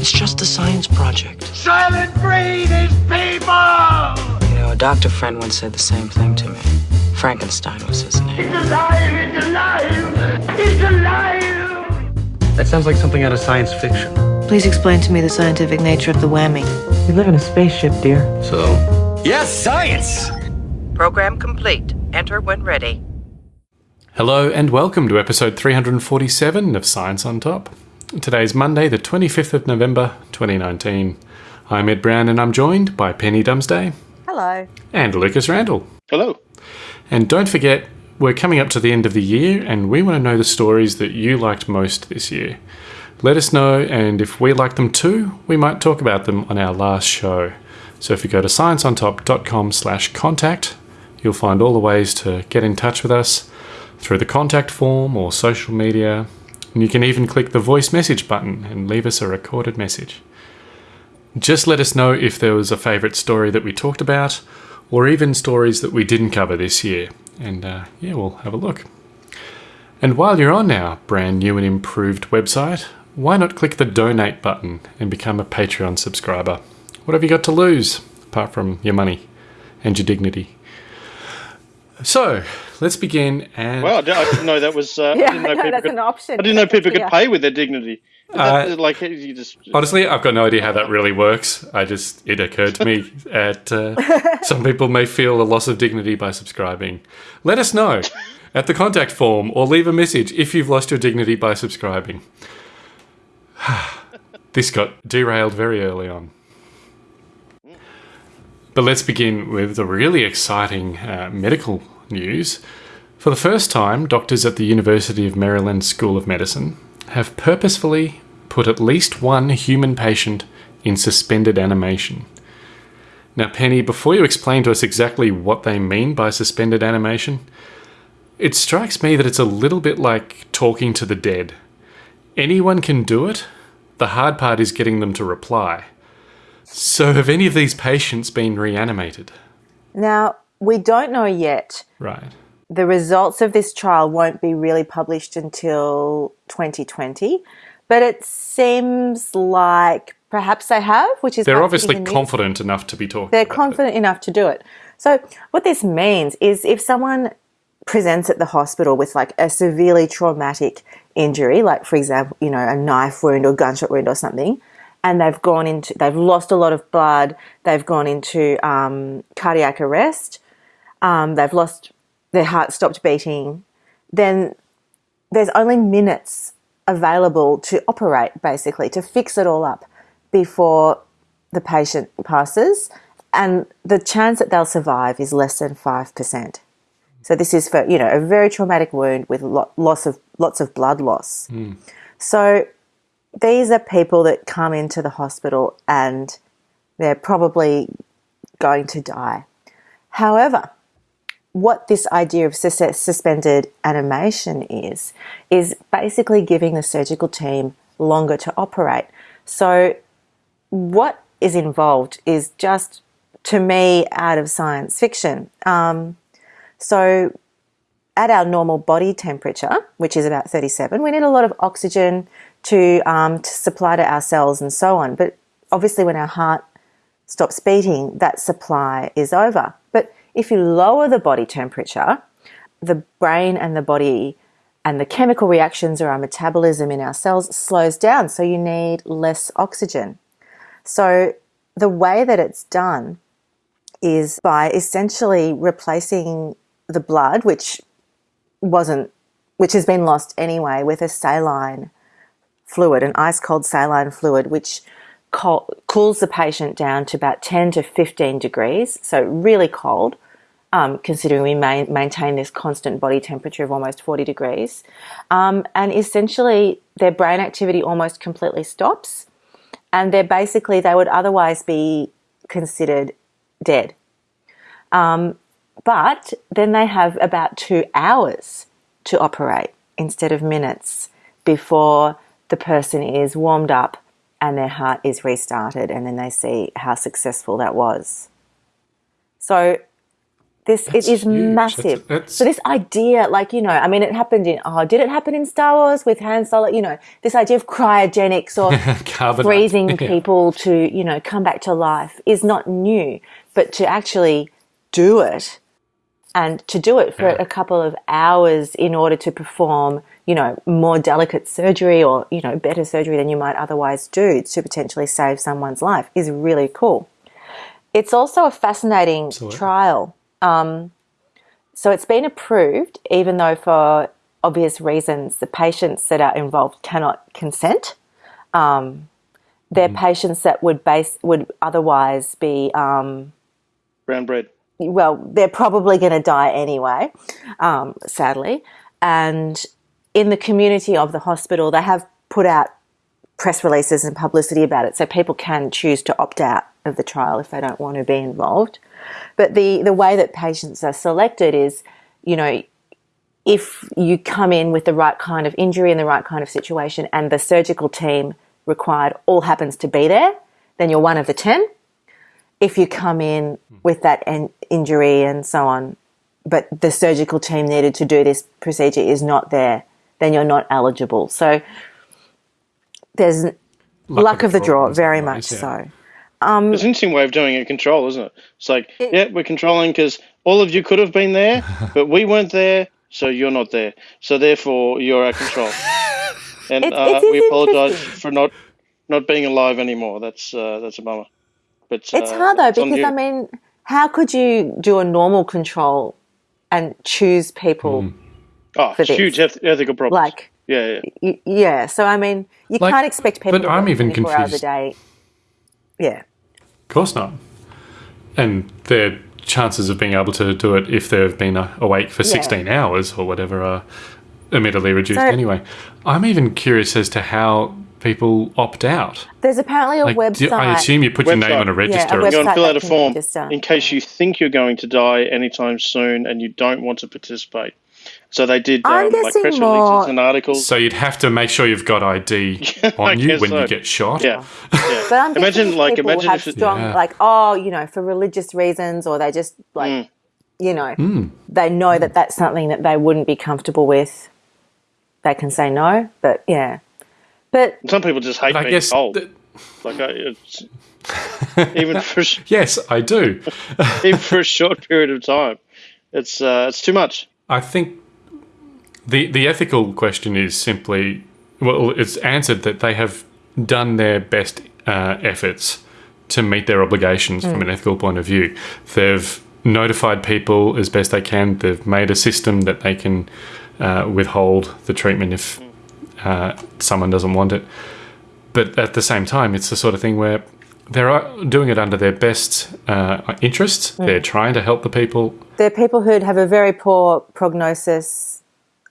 It's just a science project. Soylent Green is people! You know, a doctor friend once said the same thing to me. Frankenstein was his name. It's alive! It's alive! It's alive! That sounds like something out of science fiction. Please explain to me the scientific nature of the whammy. We live in a spaceship, dear. So, Yes, science! Program complete. Enter when ready. Hello and welcome to episode 347 of Science on Top. Today's Monday, the 25th of November 2019. I'm Ed Brown and I'm joined by Penny Dumsday Hello. and Lucas Randall. hello. And don't forget, we're coming up to the end of the year and we want to know the stories that you liked most this year. Let us know, and if we like them too, we might talk about them on our last show. So if you go to scienceontop.com slash contact, you'll find all the ways to get in touch with us through the contact form or social media. And you can even click the voice message button and leave us a recorded message. Just let us know if there was a favourite story that we talked about, or even stories that we didn't cover this year. And uh, yeah, we'll have a look. And while you're on our brand new and improved website, why not click the donate button and become a Patreon subscriber? What have you got to lose apart from your money and your dignity? So let's begin. And Well, I didn't, know that was. Uh, Yeah, I didn't know I know people that's could, an option. I didn't know people could Yeah. pay with their dignity. Uh, That- like you just. honestly, I've got no idea how that really works. I just it occurred to me that uh, some people may feel a loss of dignity by subscribing. Let us know at the contact form or leave a message if you've lost your dignity by subscribing. this got derailed very early on. But let's begin with the really exciting uh, medical news. For the first time, doctors at the University of Maryland School of Medicine have purposefully put at least one human patient in suspended animation. Now, Penny, before you explain to us exactly what they mean by suspended animation, it strikes me that it's a little bit like talking to the dead. Anyone can do it, the hard part is getting them to reply. So, have any of these patients been reanimated? Now, we don't know yet. Right. The results of this trial won't be really published until 2020, but it seems like perhaps they have, which is They're obviously fitting in this. confident enough to be talking. They're about it. confident enough to do it. So, what this means is if someone presents at the hospital with like a severely traumatic injury, like for example, you know, a knife wound or gunshot wound or something, and they've gone into, they've lost a lot of blood, they've gone into um, cardiac arrest, um, they've lost their heart stopped beating, then there's only minutes available to operate, basically, to fix it all up before the patient passes, and the chance that they'll survive is less than five percent. So this is for you know a very traumatic wound with lo- loss of lots of blood loss. So these are people that come into the hospital and they're probably going to die. However, what this idea of sus- suspended animation is, is basically giving the surgical team longer to operate. So, what is involved is just, to me, out of science fiction. Um, so, at our normal body temperature, which is about 37, we need a lot of oxygen to, um, to supply to our cells and so on. But obviously, when our heart stops beating, that supply is over. If you lower the body temperature, the brain and the body and the chemical reactions or our metabolism in our cells slows down, so you need less oxygen. So the way that it's done is by essentially replacing the blood, which wasn't, which has been lost anyway, with a saline fluid, an ice cold saline fluid, which cools the patient down to about 10 to 15 degrees, so really cold, um, considering we ma- maintain this constant body temperature of almost 40 degrees. Um, and essentially, their brain activity almost completely stops, and they're basically, they would otherwise be considered dead. Um, but then they have about two hours to operate instead of minutes before the person is warmed up and their heart is restarted, and then they see how successful that was. So, This it is huge. massive. That's- that's- so this idea, like you know, I mean, it happened in. Oh, did it happen in Star Wars with Han Solo? You know, this idea of cryogenics or freezing Yeah. people to you know come back to life is not new, but to actually do it and to do it for Yeah. a couple of hours in order to perform, you know, more delicate surgery or, you know, better surgery than you might otherwise do to potentially save someone's life is really cool. It's also a fascinating Absolutely. trial. Um, so it's been approved, even though for obvious reasons the patients that are involved cannot consent. Um, they're patients that would base would otherwise be um, Brown bread. Well, they're probably going to die anyway, um, sadly. And in the community of the hospital, they have put out press releases and publicity about it, so people can choose to opt out of the trial if they don't want to be involved. But the the way that patients are selected is, you know, if you come in with the right kind of injury and the right kind of situation, and the surgical team required all happens to be there, then you're one of the ten if you come in with that en- injury and so on, but the surgical team needed to do this procedure is not there, then you're not eligible. So there's luck, of the draw, in some very much yeah. so. It's an interesting way of doing it, control, isn't it? It's like, yeah, we're controlling because all of you could have been there, but we weren't there, so you're not there. So therefore, you're our control. And It- uh, we apologise for not not being alive anymore. That's uh, that's a bummer. But It's uh, hard though it's because. I mean, how could you do a normal control and choose people oh, for it's this. huge ethical problems. like? yeah, yeah. y- Yeah, so I mean, you Like- can't expect people but to I'm work even 24 hours a day. Yeah. Of course not. And their chances of being able to do it if they've been uh, awake for 16 hours or whatever are admittedly reduced So- anyway. I'm even curious as to how people opt out. There's apparently a Like, website. do- I assume you put your name Website. on a register. a You go website and fill out a form in case you think you're going to die anytime soon and you don't want to participate. So they did I'm um, like guessing press more- releases and articles. so you'd have to make sure you've got ID on you when so. you get shot. yeah, yeah. But I'm imagine like people imagine have if strong, Yeah. like, oh, you know, for religious reasons, or they just like, Mm. you know, Hmm. they know that that's something that they wouldn't be comfortable with. They can say no, but yeah, but some people just hate I being guess. told. th- like I, it's, even for sh- yes, I do. even for a short period of time, it's uh, it's too much. I think the the ethical question is simply well, it's answered that they have done their best uh, efforts to meet their obligations from an ethical point of view. They've notified people as best they can. They've made a system that they can uh, withhold the treatment if uh, someone doesn't want it. But at the same time, it's the sort of thing where they're uh, doing it under their best uh, interests. They're trying to help the people. they're people who'd have a very poor prognosis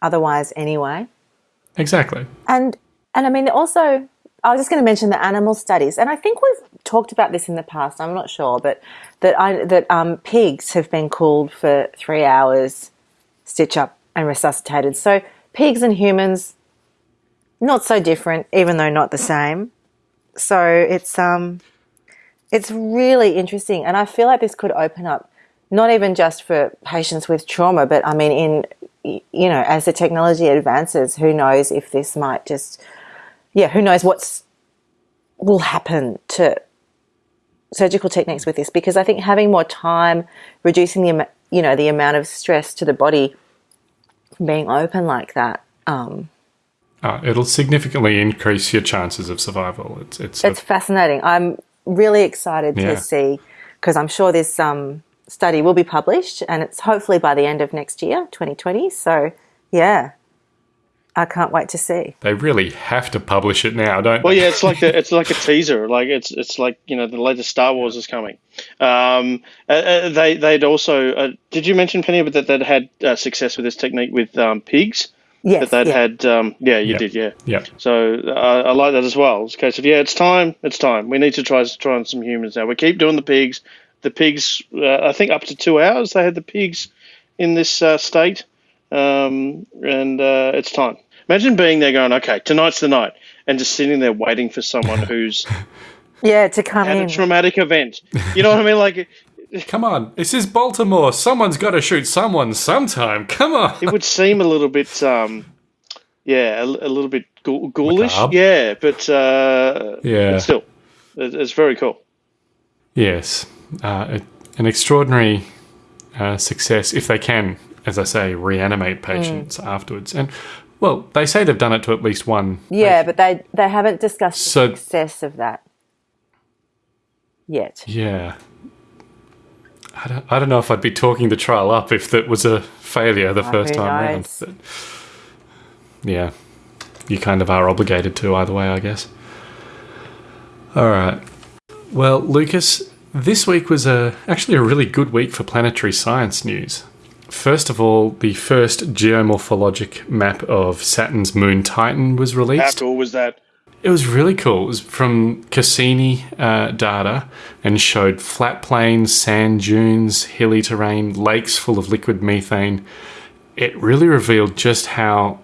otherwise anyway. Exactly. And and I mean also I was just going to mention the animal studies, and I think we've talked about this in the past. I'm not sure, but that I that um, pigs have been cooled for three hours, stitch up and resuscitated. So pigs and humans, not so different, even though not the same. So it's um, it's really interesting, and I feel like this could open up not even just for patients with trauma, but I mean in you know as the technology advances, who knows if this might just yeah, who knows what's will happen to surgical techniques with this because I think having more time, reducing the you know the amount of stress to the body being open like that. Um, Uh, it'll significantly increase your chances of survival. It's it's, it's fascinating. I'm really excited Yeah. to see because I'm sure this um, study will be published and it's hopefully by the end of next year, 2020. So yeah, I can't wait to see. they really have to publish it now, don't Well, they? yeah, it's like the, it's like a teaser. Like it's it's like you know the latest Star Wars is coming. Um, uh, uh, they they'd also uh, did you mention Penny that they'd had uh, success with this technique with um, pigs? Yes, That they'd yeah. had um, yeah you Yep. did yeah. Yeah. So uh, I like that as well. It's a case of yeah, it's time. It's time. We need to try try on some humans now. We keep doing the pigs. The pigs. Uh, I think up to two hours they had the pigs in this uh, state, um, and uh, it's time. Imagine being there going, okay, tonight's the night, and just sitting there waiting for someone who's yeah to come had in. a traumatic event. You know what I mean? Like Come on, this is Baltimore. Someone's got to shoot someone sometime. Come on. it would seem a little bit, um, yeah, a, a little bit ghoul- ghoulish. Macabre. Yeah, but uh, Yeah. but still, it, it's very cool. Yes, uh, a- an extraordinary uh, success if they can, as I say, reanimate patients afterwards. And well, they say they've done it to at least one. Yeah, but they they haven't discussed So- the success of that yet. Yeah. I don't, I don't know if I'd be talking the trial up if that was a failure the first who time round. knows? But yeah, you kind of are obligated to either way, I guess. All right. Well, Lucas, this week was a actually a really good week for planetary science news. First of all, the first geomorphologic map of Saturn's moon Titan was released. How released. cool was that? It was really cool. It was from Cassini uh, data and showed flat plains, sand dunes, hilly terrain, lakes full of liquid methane. It really revealed just how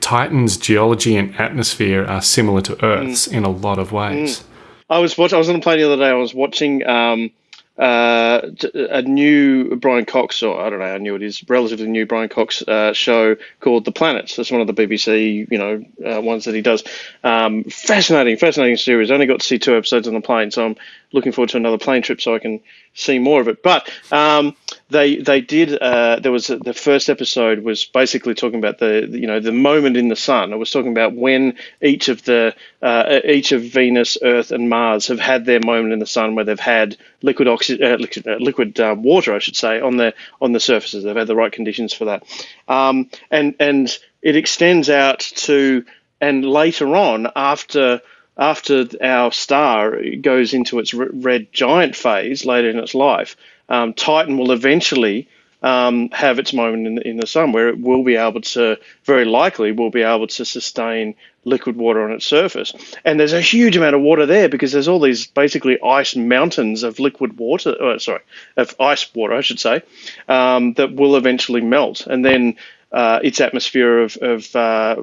Titan's geology and atmosphere are similar to Earth's in a lot of ways. I was watch- I was on a plane the other day. I was watching um, uh, a new Brian Cox, or I don't know how new it is, relatively new Brian Cox uh, show called The Planets. That's one of the BBC, you know, uh, ones that he does. Um, fascinating, fascinating series. I only got to see two episodes on the plane, so I'm looking forward to another plane trip so I can see more of it. But um, they they did. Uh, there was a, the first episode was basically talking about the you know the moment in the sun. It was talking about when each of the uh, each of Venus, Earth, and Mars have had their moment in the sun where they've had liquid oxy- uh, liquid, uh, liquid uh, water, I should say, on the on the surfaces. They've had the right conditions for that, um, and and it extends out to and later on after after our star goes into its red giant phase later in its life, um, Titan will eventually um, have its moment in the, in the sun where it will be able to, very likely, will be able to sustain liquid water on its surface. And there's a huge amount of water there because there's all these basically ice mountains of liquid water, oh, sorry, of ice water, I should say, um, that will eventually melt. And then uh, its atmosphere of, of uh,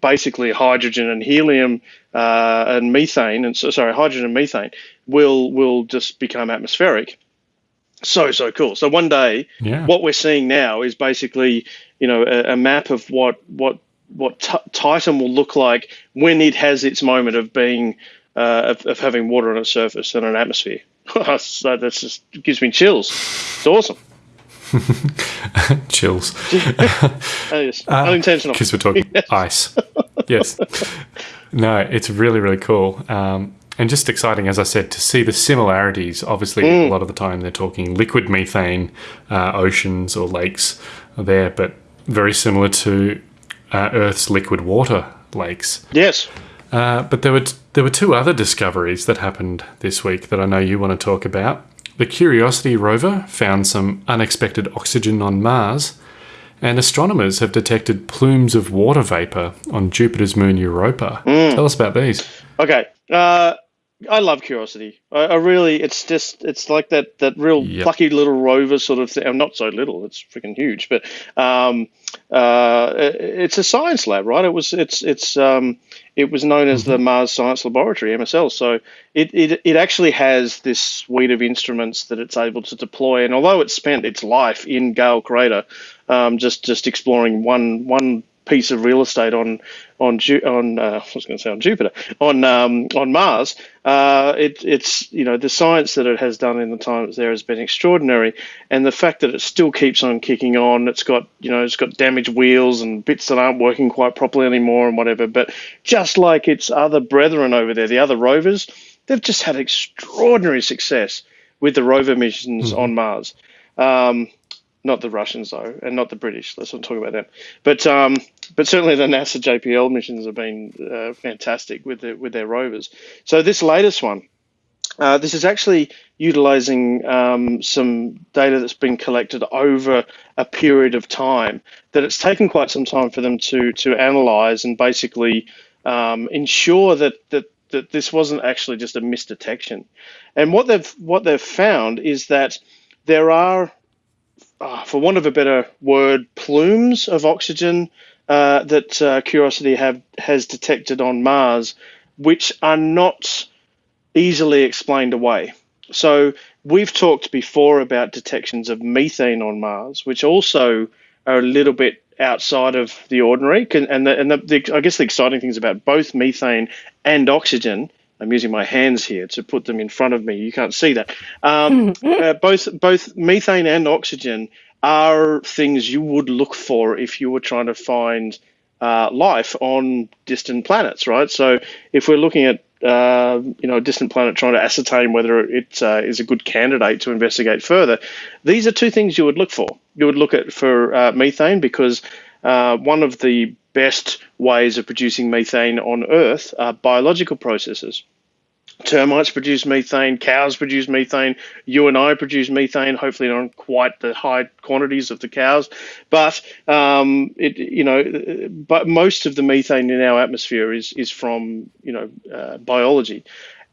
basically hydrogen and helium uh, and methane, and so, sorry, hydrogen and methane will will just become atmospheric. So so cool. So one day, Yeah. what we're seeing now is basically you know a, a map of what what what t- Titan will look like when it has its moment of being uh, of, of having water on its surface and an atmosphere. so that's just gives me chills. It's awesome. Chills. That is unintentional. Because we're talking ice. Yes. No, it's really, really cool. Um, and just exciting, as I said, to see the similarities. Obviously, a lot of the time they're talking liquid methane, uh, oceans or lakes are there, but very similar to uh, Earth's liquid water lakes. Yes. Uh, but there were there were two other discoveries that happened this week that I know you want to talk about. The Curiosity rover found some unexpected oxygen on Mars, and astronomers have detected plumes of water vapor on Jupiter's moon Europa. Tell us about these. Okay. Uh, I love Curiosity. I, I really, it's just, it's like that that real Yep. plucky little rover sort of thing. I'm not so little; it's freaking huge. But um, uh, it- it's a science lab, right? It was, it's, it's, um, it was known as the Mars Science Laboratory (MSL). So it, it it actually has this suite of instruments that it's able to deploy. And although it spent its life in Gale Crater, um, just just exploring one one piece of real estate on on on uh, I was going to say on Jupiter on um, on Mars. Uh, it, it's you know the science that it has done in the time it's there has been extraordinary, and the fact that it still keeps on kicking on. It's got you know it's got damaged wheels and bits that aren't working quite properly anymore and whatever. But just like its other brethren over there, the other rovers, they've just had extraordinary success with the rover missions on Mars. Um, not the Russians though, and not the British. Let's not talk about them. But um, but certainly the NASA JPL missions have been uh, fantastic with the, with their rovers. So this latest one, uh, this is actually utilizing um, some data that's been collected over a period of time that it's taken quite some time for them to to analyze and basically um, ensure that that that this wasn't actually just a misdetection. And what they've what they've found is that there are uh, for want of a better word, plumes of oxygen uh, that uh, Curiosity have has detected on Mars, which are not easily explained away. So we've talked before about detections of methane on Mars, which also are a little bit outside of the ordinary. And, the, and the, the, I guess the exciting things about both methane and oxygen. I'm using my hands here to put them in front of me. You can't see that. Um, uh, both both methane and oxygen are things you would look for if you were trying to find uh, life on distant planets, right? So if we're looking at uh, you know, a distant planet trying to ascertain whether it uh, is a good candidate to investigate further. These are two things you would look for. You would look at for uh, methane because uh, one of the best ways of producing methane on Earth are biological processes termites produce methane, cows produce methane, you and I produce methane. Hopefully, not quite the high quantities of the cows, but um, it you know, but most of the methane in our atmosphere is is from you know uh, biology,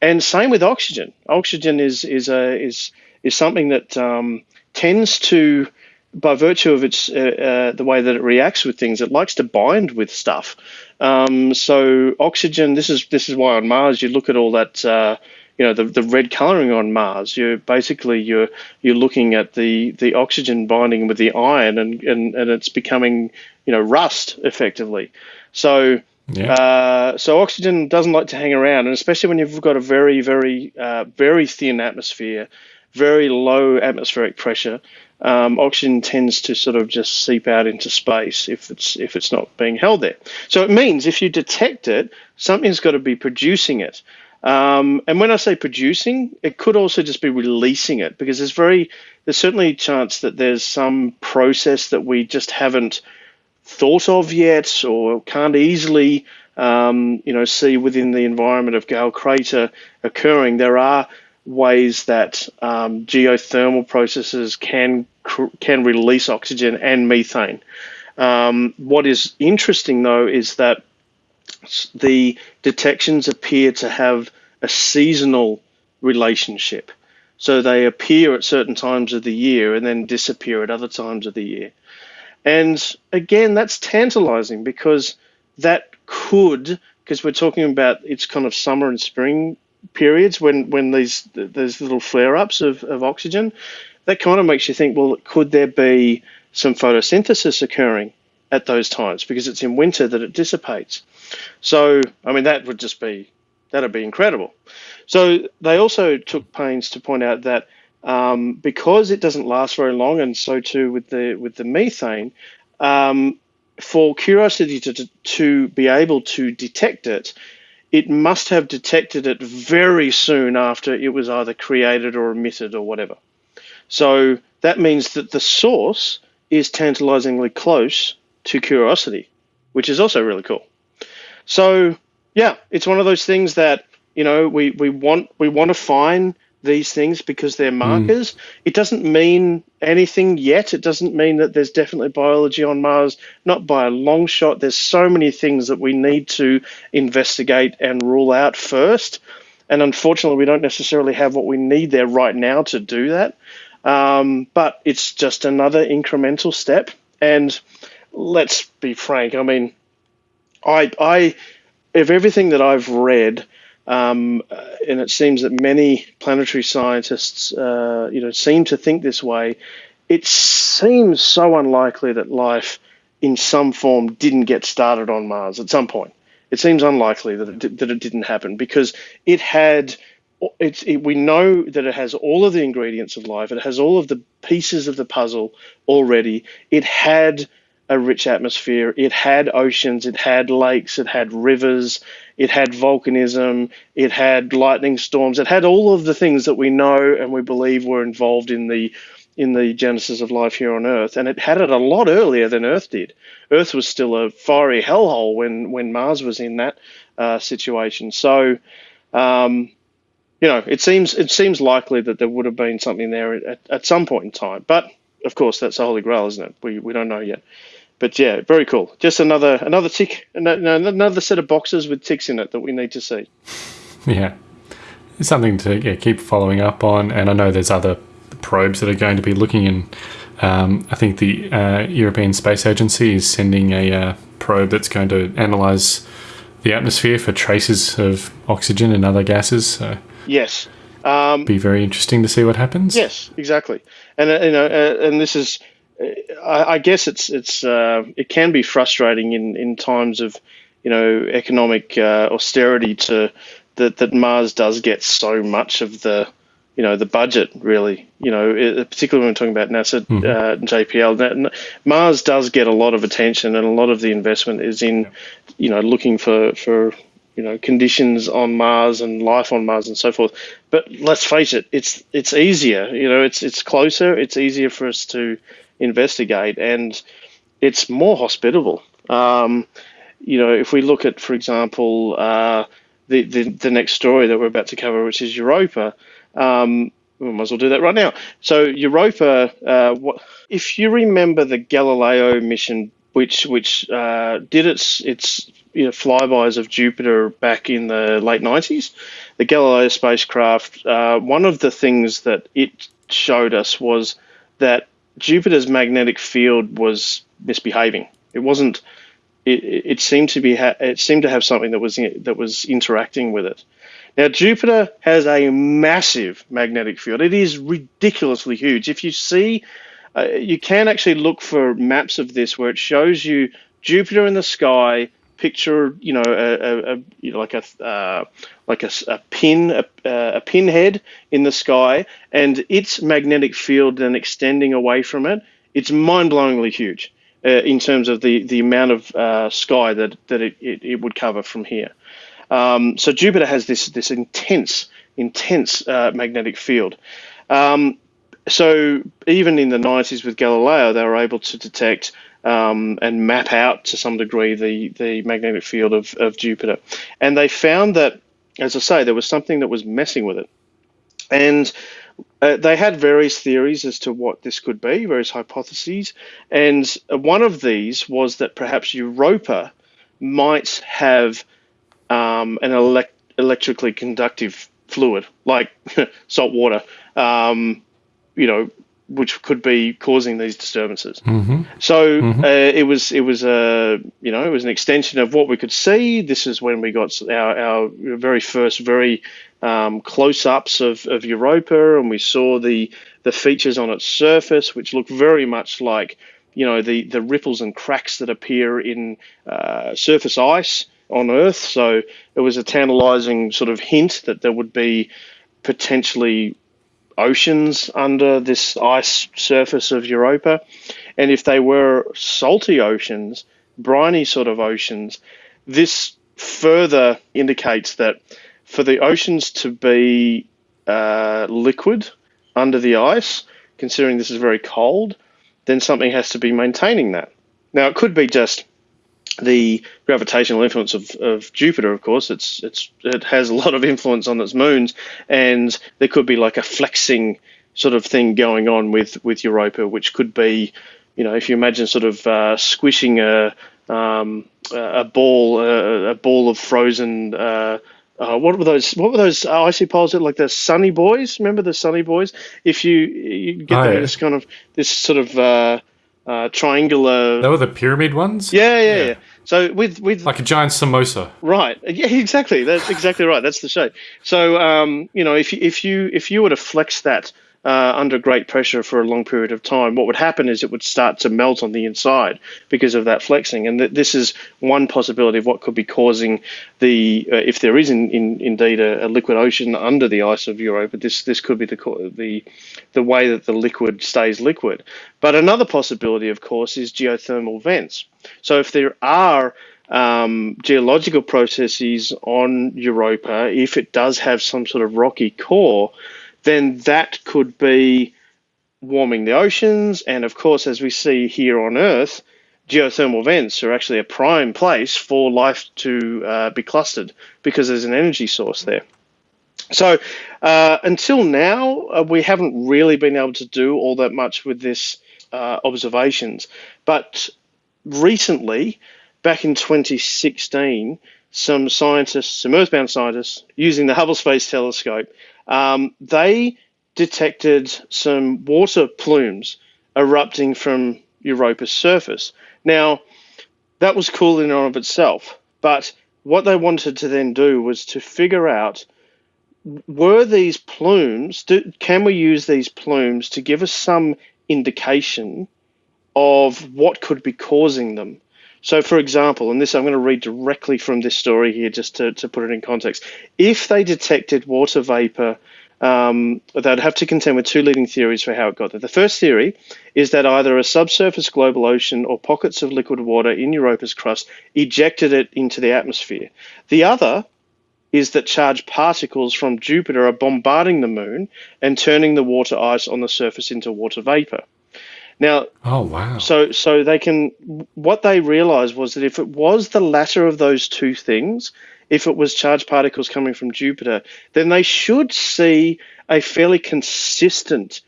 and same with oxygen. Oxygen is is a is is something that um, tends to by virtue of its uh, uh, the way that it reacts with things, it likes to bind with stuff. Um, so oxygen. This is this is why on Mars you look at all that. Uh, you know the, the red coloring on Mars. You're basically you're you're looking at the, the oxygen binding with the iron, and, and, and it's becoming you know rust effectively. So yeah. Uh, so oxygen doesn't like to hang around, and especially when you've got a very, very, uh, very thin atmosphere, very low atmospheric pressure, um, oxygen tends to sort of just seep out into space if it's if it's not being held there. So it means if you detect it, something's got to be producing it. Um, and when I say producing, it could also just be releasing it because there's very there's certainly a chance that there's some process that we just haven't thought of yet or can't easily um, you know see within the environment of Gale Crater occurring. There are ways that um, geothermal processes can can release oxygen and methane. Um, what is interesting though is that the detections appear to have a seasonal relationship. So they appear at certain times of the year and then disappear at other times of the year. And again, that's tantalizing because that could, because we're talking about it's kind of summer and spring periods when when these these little flare ups of, of oxygen, that kind of makes you think, well, could there be some photosynthesis occurring at those times because it's in winter that it dissipates. So, I mean, that would just be that'd be incredible. So they also took pains to point out that um, because it doesn't last very long, and so too with the with the methane, um, for Curiosity to, to be able to detect it, it must have detected it very soon after it was either created or emitted or whatever. So that means that the source is tantalizingly close to curiosity, which is also really cool. So yeah, it's one of those things that you know we, we want we want to find these things because they're hmm. markers. Mm. It doesn't mean anything yet. It doesn't mean that there's definitely biology on Mars, not by a long shot. There's so many things that we need to investigate and rule out first. And unfortunately, we don't necessarily have what we need there right now to do that. Um, but it's just another incremental step. And let's be frank, I mean, I, I, of everything that I've read, um, and it seems that many planetary scientists, uh, you know, seem to think this way. It seems so unlikely that life, in some form, didn't get started on Mars at some point. It seems unlikely that it, that it didn't happen because it had. It's, it, we know that it has all of the ingredients of life. It has all of the pieces of the puzzle already. It had a rich atmosphere. It had oceans, it had lakes, it had rivers, it had volcanism, it had lightning storms, it had all of the things that we know and we believe were involved in the in the genesis of life here on Earth, and it had it a lot earlier than Earth did. Earth was still a fiery hellhole when when Mars was in that uh, situation. So, um, you know, it seems it seems likely that there would have been something there at, at some point in time. But of course, that's the holy grail, isn't it? We we don't know yet but yeah, very cool. Just another another tick, another set of boxes with ticks in it that we need to see. Yeah, it's something to yeah, keep following up on. And I know there's other probes that are going to be looking in. Um, I think the uh, European Space Agency is sending a uh, probe that's going to analyze the atmosphere for traces of oxygen and other gases. So. Yes, Be very interesting to see what happens. Yes, exactly. And uh, you know, uh, and this is, I, I guess it's it's uh, it can be frustrating in in times of you know economic uh, austerity to that that Mars does get so much of the you know the budget really. You know it, particularly when we're talking about NASA uh, JPL that, Mars does get a lot of attention and a lot of the investment is in you know looking for for you know conditions on Mars and life on Mars and so forth. But let's face it it's it's easier you know it's it's closer it's easier for us to investigate and it's more hospitable um, you know if we look at for example uh, the, the the next story that we're about to cover which is Europa um, we might as well do that right now. So Europa, uh, what, if you remember the Galileo mission, which which uh, did its its you know, flybys of Jupiter back in the late nineties, the Galileo spacecraft. Uh, one of the things that it showed us was that Jupiter's magnetic field was misbehaving. It wasn't. It, it seemed to be. It seemed to have something that was that was interacting with it. Now, Jupiter has a massive magnetic field. It is ridiculously huge. If you see, uh, you can actually look for maps of this where it shows you Jupiter in the sky. Picture, you know, a, a, you know, like a uh, like a, a pin, a, a pinhead in the sky, and its magnetic field then extending away from it. It's mind-blowingly huge uh, in terms of the the amount of uh, sky that that it, it, it would cover from here. Um, so Jupiter has this this intense intense uh, magnetic field. Um, so even in the 90s with Galileo, they were able to detect um, and map out to some degree the the magnetic field of, of Jupiter, and they found that, as I say, there was something that was messing with it, and uh, they had various theories as to what this could be, various hypotheses, and one of these was that perhaps Europa might have um, an elect- electrically conductive fluid like salt water, um, you know, which could be causing these disturbances. Mm-hmm. So uh, it was it was a you know it was an extension of what we could see. This is when we got our, our very first very um, close ups of, of Europa, and we saw the the features on its surface, which look very much like you know the the ripples and cracks that appear in uh, surface ice on Earth. So it was a tantalizing sort of hint that there would be potentially oceans under this ice surface of Europa. And if they were salty oceans, briny sort of oceans, this further indicates that for the oceans to be uh, liquid under the ice, considering this is very cold, then something has to be maintaining that. Now, it could be just the gravitational influence of, of Jupiter, of course, it's it's it has a lot of influence on its moons, and there could be like a flexing sort of thing going on with with Europa, which could be, you know, if you imagine sort of uh, squishing a um, a ball a, a ball of frozen. Uh, uh, what were those? What were those icy poles? Like the Sunny Boys. Remember the Sunny Boys? If you you get Oh, them in yeah. this kind of this sort of uh, triangular. They were the pyramid ones? Yeah, yeah, Yeah. yeah. So with with Like a giant samosa. Right. Yeah, exactly. That's exactly right. That's the shape. So, um, you know, if you, if you if you were to flex that uh, under great pressure for a long period of time, what would happen is it would start to melt on the inside because of that flexing. And th- this is one possibility of what could be causing the, uh, if there is in, in, indeed a, a liquid ocean under the ice of Europa, this this could be the the the way that the liquid stays liquid. But another possibility, of course, is geothermal vents. So if there are um, geological processes on Europa, if it does have some sort of rocky core, then that could be warming the oceans. And of course, as we see here on Earth, geothermal vents are actually a prime place for life to uh, be clustered because there's an energy source there. So uh, until now, uh, we haven't really been able to do all that much with this uh, observations. But recently, back in 2016, some scientists, some earthbound scientists, using the Hubble Space Telescope, um, they detected some water plumes erupting from Europa's surface. Now, that was cool in and of itself, but what they wanted to then do was to figure out were these plumes? Do, can we use these plumes to give us some indication of what could be causing them? So, for example, and this I'm going to read directly from this story here just to, to put it in context. If they detected water vapor, um, they'd have to contend with two leading theories for how it got there. The first theory is that either a subsurface global ocean or pockets of liquid water in Europa's crust ejected it into the atmosphere. The other is that charged particles from Jupiter are bombarding the moon and turning the water ice on the surface into water vapor. Now, Oh, wow. so so they can what they realized was that if it was the latter of those two things, if it was charged particles coming from Jupiter, then they should see a fairly consistent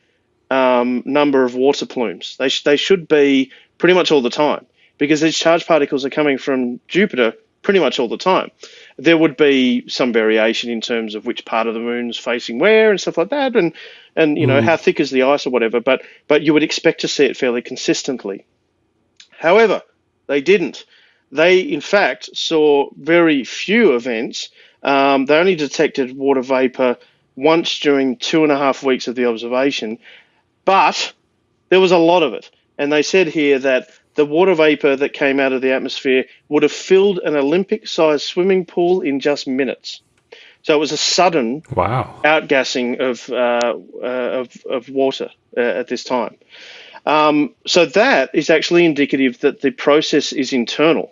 um, number of water plumes. They sh- they should be pretty much all the time because these charged particles are coming from Jupiter pretty much all the time. There would be some variation in terms of which part of the moon's facing where and stuff like that, and and you know how thick is the ice or whatever. But but you would expect to see it fairly consistently. However, they didn't. They, in fact, saw very few events. Um, they only detected water vapor once during two and a half weeks of the observation, but there was a lot of it. And they said here that the water vapor that came out of the atmosphere would have filled an Olympic sized swimming pool in just minutes. So it was a sudden Wow. outgassing of uh, uh, of, of water uh, at this time. Um, so that is actually indicative that the process is internal,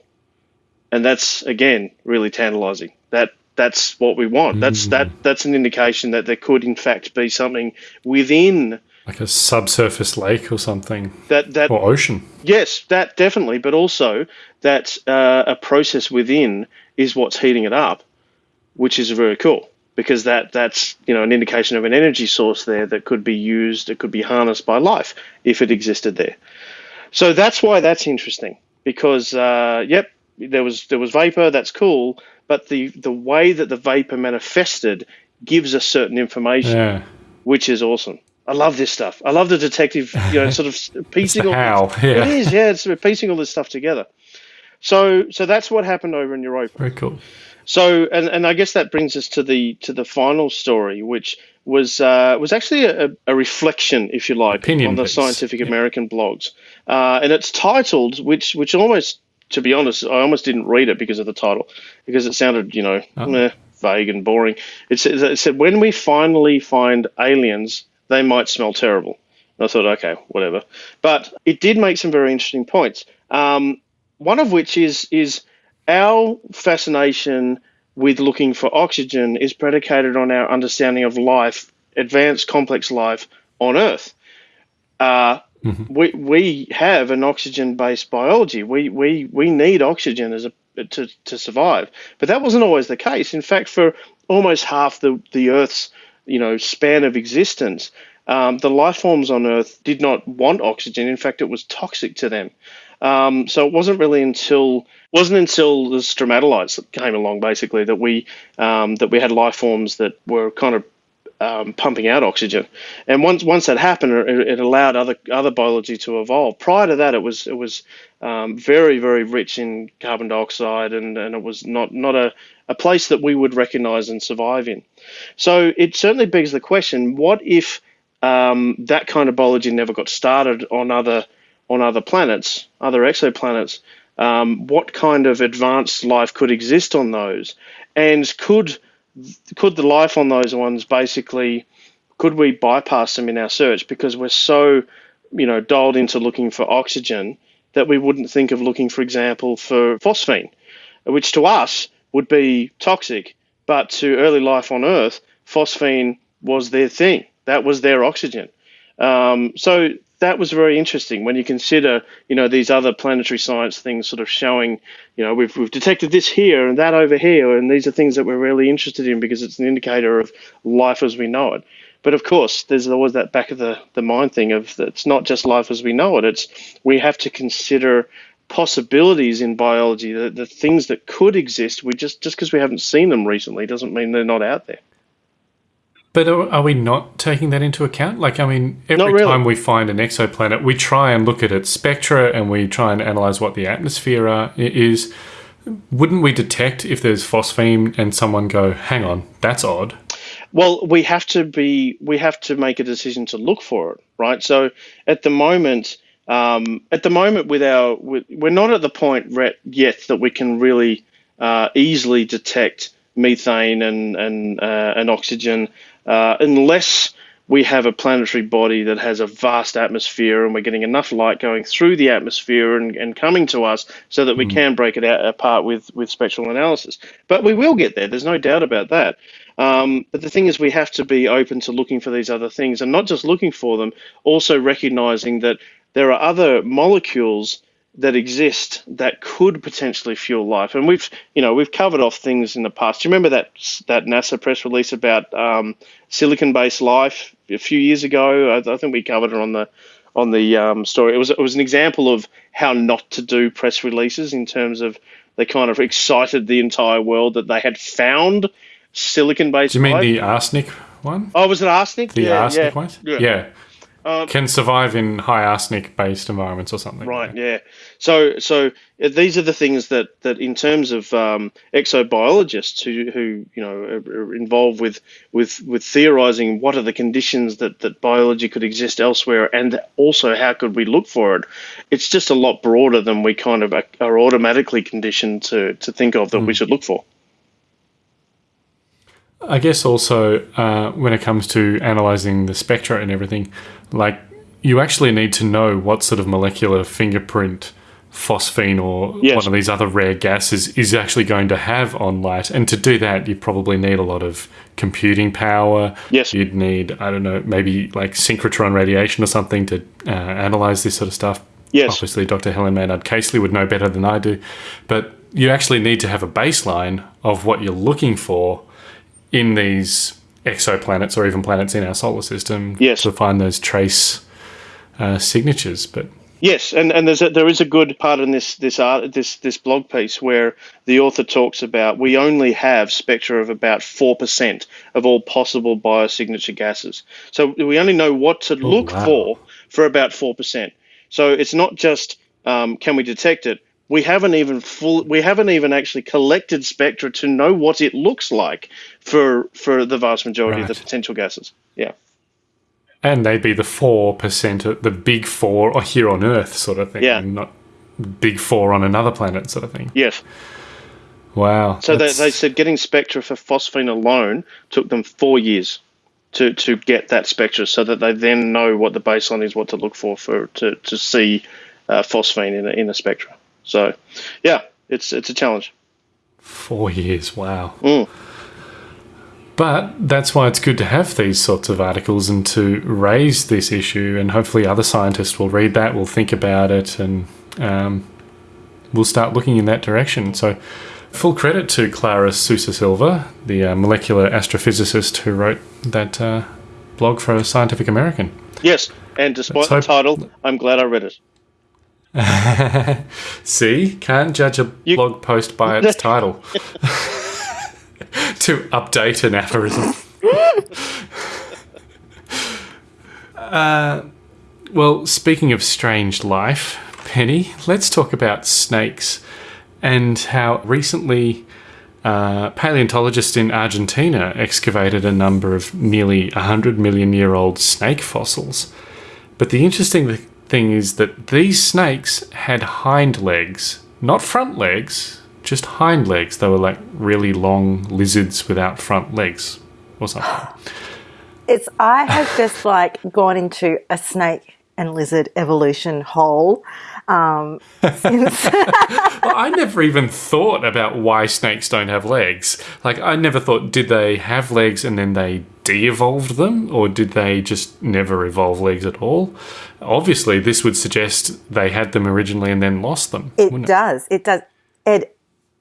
and that's again really tantalizing. That that's what we want. That's that that's an indication that there could in fact be something within Like a subsurface lake or something. that that Or ocean. Yes, that definitely, but also that uh, a process within is what's heating it up, which is very cool because that that's you know an indication of an energy source there that could be used, it could be harnessed by life if it existed there. So that's why that's interesting because uh, yep, there was there was vapor, that's cool, but the the way that the vapor manifested gives us certain information Yeah. which is awesome. I love this stuff. I love the detective, you know, sort of piecing all. how, yeah. It is, yeah. It's piecing all this stuff together. So, so that's what happened over in Europa. Very cool. So, and, and I guess that brings us to the to the final story, which was uh, was actually a, a reflection, if you like, Opinion on the piece. Scientific Yeah. American blogs, uh, and it's titled, which which almost, to be honest, I almost didn't read it because of the title, because it sounded, you know, Oh. meh, vague and boring. It said, it said, when we finally find aliens, they might smell terrible. And I thought, okay, whatever. But it did make some very interesting points. Um, one of which is is our fascination with looking for oxygen is predicated on our understanding of life, advanced complex life on Earth. Uh, we, we have an oxygen based biology. We, we, we need oxygen as a, to, to survive. But that wasn't always the case. In fact, for almost half the, the Earth's you know span of existence, um, the life forms on Earth did not want oxygen. In fact, it was toxic to them. Um, so it wasn't really until wasn't until the stromatolites came along, basically, that we um, that we had life forms that were kind of um, pumping out oxygen. And once once that happened, it, it allowed other other biology to evolve. Prior to that, it was it was um, very very rich in carbon dioxide, and, and it was not not a, a place that we would recognize and survive in. So it certainly begs the question: What if um, that kind of biology never got started on other on other planets, other exoplanets? Um, what kind of advanced life could exist on those, and could could the life on those ones basically could we bypass them in our search because we're so you know dialed into looking for oxygen that we wouldn't think of looking for example for phosphine which to us would be toxic but to early life on earth phosphine was their thing that was their oxygen um, so that was very interesting when you consider, you know, these other planetary science things sort of showing, you know, we've, we've detected this here and that over here, and these are things that we're really interested in because it's an indicator of life as we know it. But of course, there's always that back of the, the mind thing of that it's not just life as we know it. It's we have to consider possibilities in biology, the, the things that could exist. We just just because we haven't seen them recently doesn't mean they're not out there. But are, are we not taking that into account? Like, I mean, every really. time we find an exoplanet, we try and look at its spectra and we try and analyze what the atmosphere uh, are, is. Wouldn't we detect if there's phosphine and someone go, hang on, that's odd? Well, we have to be. We have to make a decision to look for it, right? So at the moment, um, at the moment, with our, with, we're not at the point yet that we can really uh, easily detect methane and and uh, and oxygen, uh, unless we have a planetary body that has a vast atmosphere and we're getting enough light going through the atmosphere and, and coming to us so that we can break it out apart with, with spectral analysis. But we will get there, there's no doubt about that. Um, but the thing is, we have to be open to looking for these other things and not just looking for them, also recognizing that there are other molecules that exist that could potentially fuel life. And we've, you know, we've covered off things in the past. Do you remember that that NASA press release about um, silicon-based life a few years ago? I, I think we covered it on the on the um, story. It was it was an example of how not to do press releases in terms of they kind of excited the entire world that they had found silicon-based. Do you mean life. the arsenic one? Oh, was it arsenic? The yeah, arsenic yeah. one? Yeah. Yeah. Um, Can survive in high arsenic based environments or something. Right. Yeah. So so uh, these are the things that that in terms of um, exobiologists who who you know are, involved with with with theorizing what are the conditions that that biology could exist elsewhere and also how could we look for it. It's just a lot broader than we kind of are, are automatically conditioned to to think of that we should look for. I guess also uh, when it comes to analyzing the spectra and everything, like you actually need to know what sort of molecular fingerprint phosphine or Yes. one of these other rare gases is actually going to have on light. And to do that, you probably need a lot of computing power. Yes. You'd need, I don't know, maybe like synchrotron radiation or something to uh, analyze this sort of stuff. Yes. Obviously, Dr. Helen Maynard Casely would know better than I do. But you actually need to have a baseline of what you're looking for in these exoplanets or even planets in our solar system Yes. to find those trace uh, signatures. But Yes, and, and there's a, there is a good part in this this art this this blog piece where the author talks about we only have spectra of about four percent of all possible biosignature gases. So we only know what to look wow. for for about four percent. So it's not just um, can we detect it. We haven't even full. We haven't even actually collected spectra to know what it looks like for for the vast majority of the potential gases. Yeah. and they'd be the four percent, of the big four, or here on Earth sort of thing, Yeah. not big four on another planet sort of thing. Yes. Wow. So they, they said getting spectra for phosphine alone took them four years to, to get that spectra, so that they then know what the baseline is, what to look for for to, to see uh, phosphine in a, in a spectra. So, yeah, it's it's a challenge. Four years, wow. Mm. But that's why it's good to have these sorts of articles and to raise this issue, and hopefully other scientists will read that, will think about it, and um, we'll start looking in that direction. So, full credit to Clara Sousa Silva, the uh, molecular astrophysicist who wrote that uh, blog for Scientific American. Yes, and despite the title, I'm glad I read it. See, can't judge a You- blog post by its title. to update an aphorism. uh, well, speaking of strange life, Penny, let's talk about snakes and how recently uh, paleontologists in Argentina excavated a number of nearly 100 million year old snake fossils. But the interesting thing is that these snakes had hind legs, not front legs, just hind legs. They were like really long lizards without front legs or something. It's I have just like gone into a snake and lizard evolution hole. Um, since Well, I never even thought about why snakes don't have legs. Like, I never thought, did they have legs and then they de evolved them, or did they just never evolve legs at all? Obviously, this would suggest they had them originally and then lost them. it does, it does. Ed,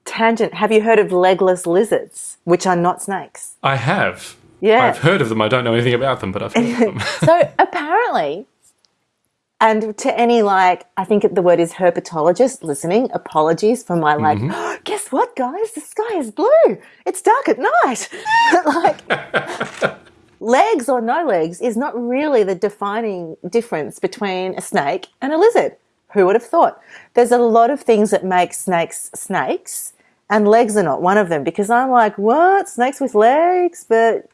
tangent. Have you heard of legless lizards, which are not snakes? I have. Yeah. I've heard of them. I don't know anything about them, but I've heard of them. so apparently, and to any like, I think the word is herpetologist listening. Apologies for my like. Mm-hmm. Guess what, guys? The sky is blue. It's dark at night. like. Legs or no legs is not really the defining difference between a snake and a lizard. Who would have thought? There's a lot of things that make snakes snakes, and legs are not one of them because I'm like, what? Snakes with legs? But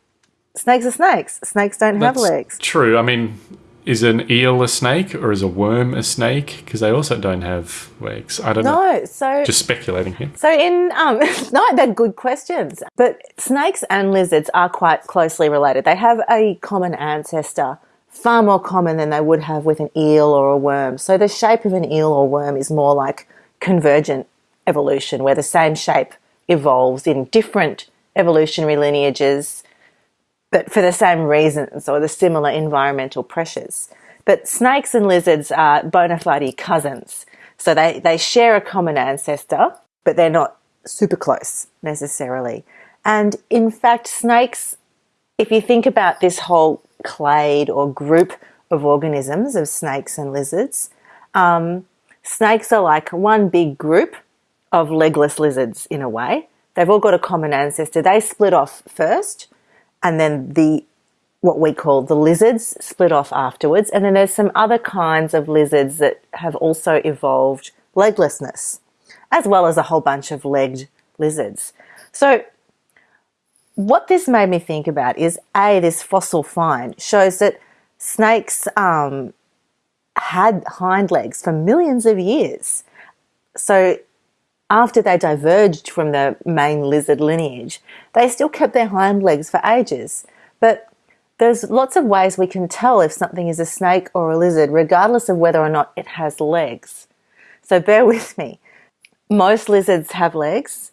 snakes are snakes. Snakes don't have legs. True. I mean, is an eel a snake or is a worm a snake? Because they also don't have legs. I don't know. No, so Just speculating here. So in um no, they're good questions. But snakes and lizards are quite closely related. They have a common ancestor, far more common than they would have with an eel or a worm. So the shape of an eel or worm is more like convergent evolution, where the same shape evolves in different evolutionary lineages, but for the same reasons or the similar environmental pressures. But snakes and lizards are bona fide cousins. So they, they share a common ancestor, but they're not super close necessarily. And in fact, snakes, if you think about this whole clade or group of organisms of snakes and lizards, um, snakes are like one big group of legless lizards in a way. They've all got a common ancestor. They split off first, and then the what we call the lizards split off afterwards. And then there's some other kinds of lizards that have also evolved leglessness, as well as a whole bunch of legged lizards. So what this made me think about is a this fossil find shows that snakes um, had hind legs for millions of years. So after they diverged from the main lizard lineage, they still kept their hind legs for ages. But there's lots of ways we can tell if something is a snake or a lizard, regardless of whether or not it has legs. So bear with me. Most lizards have legs.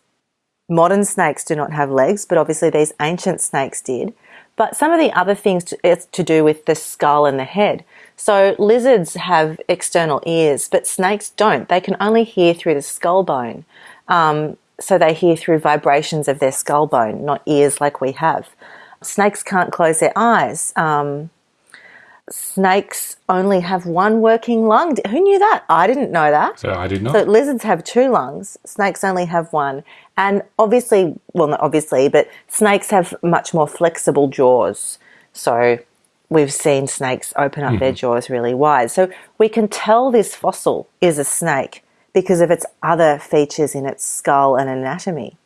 Modern snakes do not have legs, but obviously these ancient snakes did. But some of the other things to, it's to do with the skull and the head. So lizards have external ears, but snakes don't. They can only hear through the skull bone. Um, so they hear through vibrations of their skull bone, not ears like we have. Snakes can't close their eyes. Um, snakes only have one working lung. Who knew that? I didn't know that. So I did not. So lizards have two lungs, snakes only have one. And obviously, well, not obviously, but snakes have much more flexible jaws. So we've seen snakes open up their mm-hmm. jaws really wide. So we can tell this fossil is a snake because of its other features in its skull and anatomy.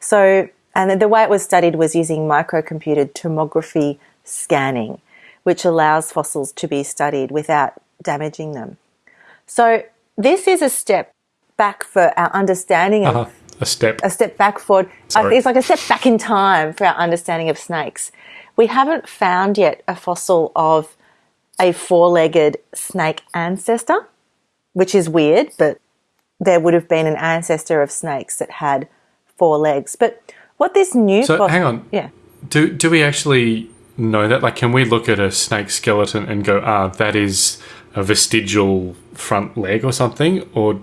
So, and the way it was studied was using microcomputed tomography scanning, which allows fossils to be studied without damaging them. So, this is a step back for our understanding of Uh, a step. a step back forward. Sorry. it's like a step back in time for our understanding of snakes. We haven't found yet a fossil of a four legged snake ancestor, which is weird, but there would have been an ancestor of snakes that had four legs. But what this new So hang on. Yeah. Do do we actually know that? Like, can we look at a snake skeleton and go, ah, that is a vestigial front leg or something? Or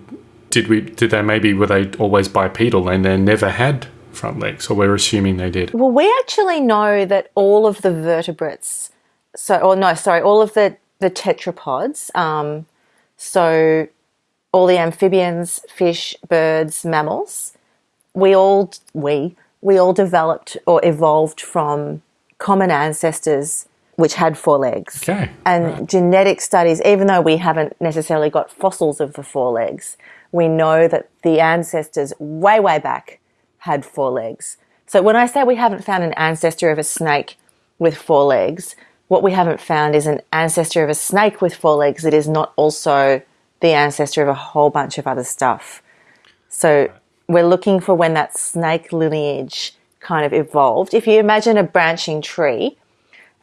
did we? Did they maybe were they always bipedal and they never had front legs? Or we're assuming they did. Well, we actually know that all of the vertebrates, so or no, sorry, all of the the tetrapods, um, so all the amphibians, fish, birds, mammals, we all we we all developed or evolved from common ancestors which had four legs. Okay. And genetic studies, even though we haven't necessarily got fossils of the four legs, we know that the ancestors way, way back had four legs. So when I say we haven't found an ancestor of a snake with four legs, what we haven't found is an ancestor of a snake with four legs that is not also the ancestor of a whole bunch of other stuff. So we're looking for when that snake lineage kind of evolved. If you imagine a branching tree,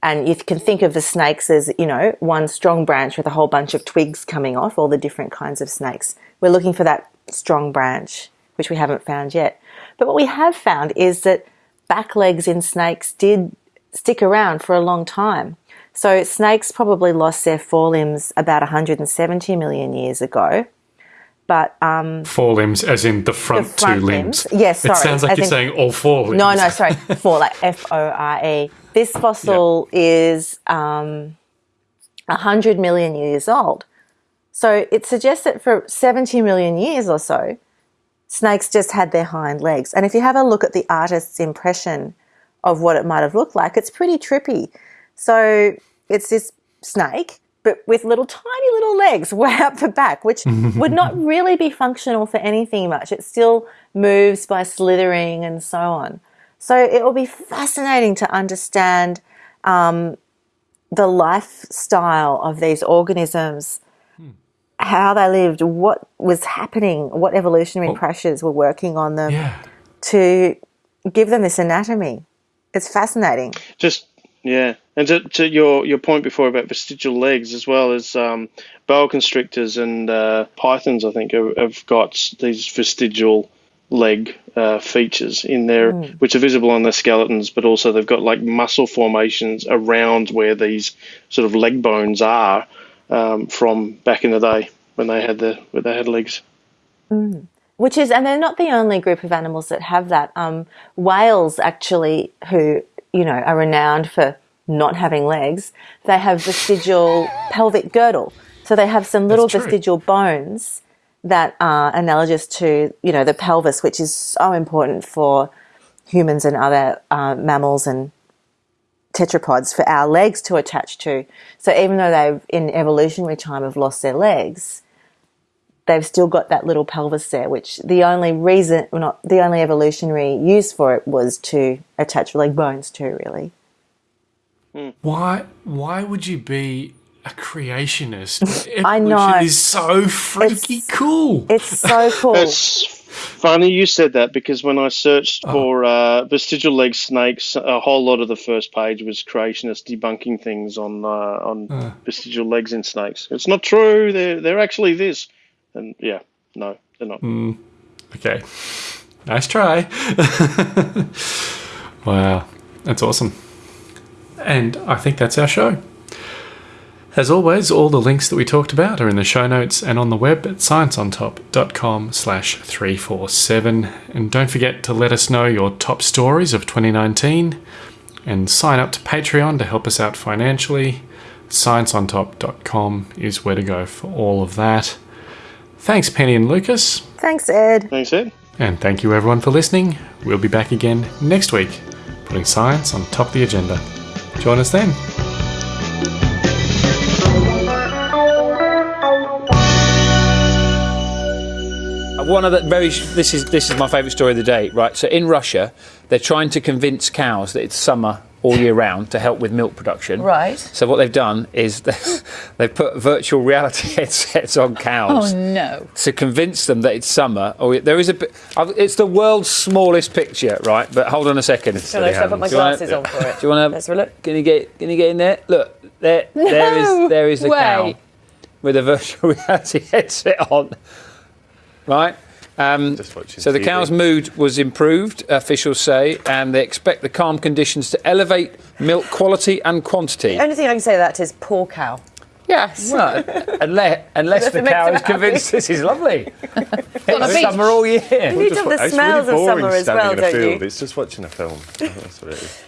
and you can think of the snakes as, you know, one strong branch with a whole bunch of twigs coming off, all the different kinds of snakes. We're looking for that strong branch, which we haven't found yet. But what we have found is that back legs in snakes did stick around for a long time. So snakes probably lost their forelimbs about 170 million years ago. But um, Four limbs, as in the front, The front two limbs. limbs. Yes, It sorry, sounds like as you're in- saying all four limbs. No, no, sorry, four, like F O R E. This fossil is um, 100 million years old. So it suggests that for 70 million years or so, snakes just had their hind legs. And if you have a look at the artist's impression of what it might have looked like, it's pretty trippy. So it's this snake, but with little tiny little legs way up the back, which would not really be functional for anything much. It still moves by slithering and so on. So it will be fascinating to understand um, the lifestyle of these organisms, how they lived, what was happening, what evolutionary pressures were working on them Yeah. to give them this anatomy. It's fascinating. Just yeah, and to, to your your point before about vestigial legs as well as um, boa constrictors and uh, pythons, I think have, have got these vestigial leg uh, features in there, which are visible on their skeletons, but also they've got like muscle formations around where these sort of leg bones are um, from back in the day when they had the when they had legs. Which is, and they're not the only group of animals that have that. Um, whales, actually, who you know are renowned for not having legs, they have vestigial pelvic girdle. So they have some little vestigial bones that are analogous to you know the pelvis, which is so important for humans and other uh, mammals and tetrapods for our legs to attach to. So even though they've in evolutionary time have lost their legs, they've still got that little pelvis there, which the only reason, well, not the only evolutionary use for it was to attach leg bones to, really. Why? Why would you be a creationist? I know. Evolution is so freaky It's- cool. It's so cool. It's funny you said that because when I searched Oh. for uh, vestigial leg snakes, a whole lot of the first page was creationists debunking things on uh, on vestigial legs in snakes. It's not true. They're they're actually this, and yeah, no, they're not. Hmm. Okay. Nice try. wow. That's awesome. And I think that's our show. As always, all the links that we talked about are in the show notes and on the web at scienceontop.com slash 347. And don't forget to let us know your top stories of 2019 and sign up to Patreon to help us out financially. Scienceontop.com is where to go for all of that. Thanks, Penny and Lucas. Thanks, Ed. Thanks, Ed. And thank you everyone for listening. We'll be back again next week, putting science on top of the agenda. Join us then. One of the very this is this is my favourite story of the day, right? So in Russia, they're trying to convince cows that it's summer all year round to help with milk production. Right. So what they've done is they've put virtual reality headsets on cows Oh no. to convince them that it's summer. Oh, there is a. bit- It's the world's smallest picture, right? But hold on a second. So let's put my you wanna- glasses on for it. Do you want Let's to have a look. Can you get? Can you get in there? Look, there, there No is there is the way. cow with a virtual reality headset on, right? Um, so the TV. cow's mood was improved, officials say, and they expect the calm conditions to elevate milk quality and quantity. The only thing I can say to that is poor cow. Yes. Well, unless, unless the cow is convinced this is lovely. on it's summer all year. You need to the It's smells really of summer as well, don't field. you? It's just watching a film. That's what it is.